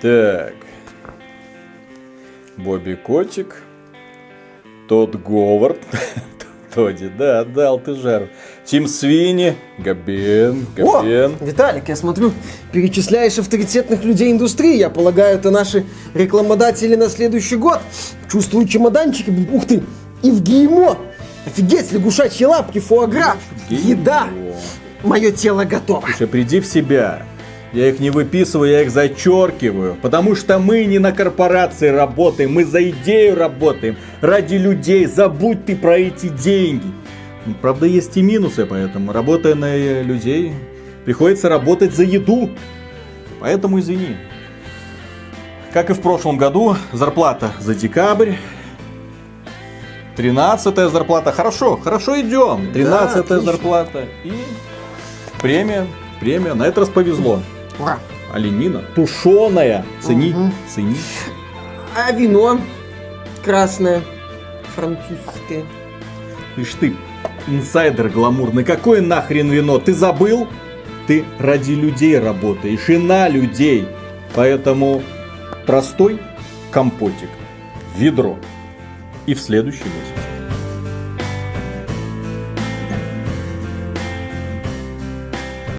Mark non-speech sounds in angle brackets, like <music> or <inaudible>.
Так. Бобби Котик. Тот Говард. <laughs> Тоди, да, дал ты жару. Тим Свини, Габен, Габен. О, Виталик, я смотрю, перечисляешь авторитетных людей индустрии. Я полагаю, это наши рекламодатели на следующий год. Чувствую чемоданчики. Ух ты, и в ГИМО. Офигеть, лягушачьи лапки, фуагра, еда. Мое тело готово. Слушай, приди в себя. Я их не выписываю, я их зачеркиваю. Потому что мы не на корпорации работаем, мы за идею работаем. Ради людей. Забудь ты про эти деньги. Правда, есть и минусы, поэтому работая на людей, приходится работать за еду. Поэтому извини. Как и в прошлом году, зарплата за декабрь. Тринадцатая зарплата. Хорошо, хорошо идем. Тринадцатая отлично. зарплата. И премия. Премия. На этот раз повезло. Ура. Оленина. Тушеная. Цени. Мгм. Цени. А вино красное, французское. Ишь ты, инсайдер гламурный. Какое нахрен вино? Ты забыл? Ты ради людей работаешь и на людей. Поэтому простой компотик ведро. И в следующий месяц.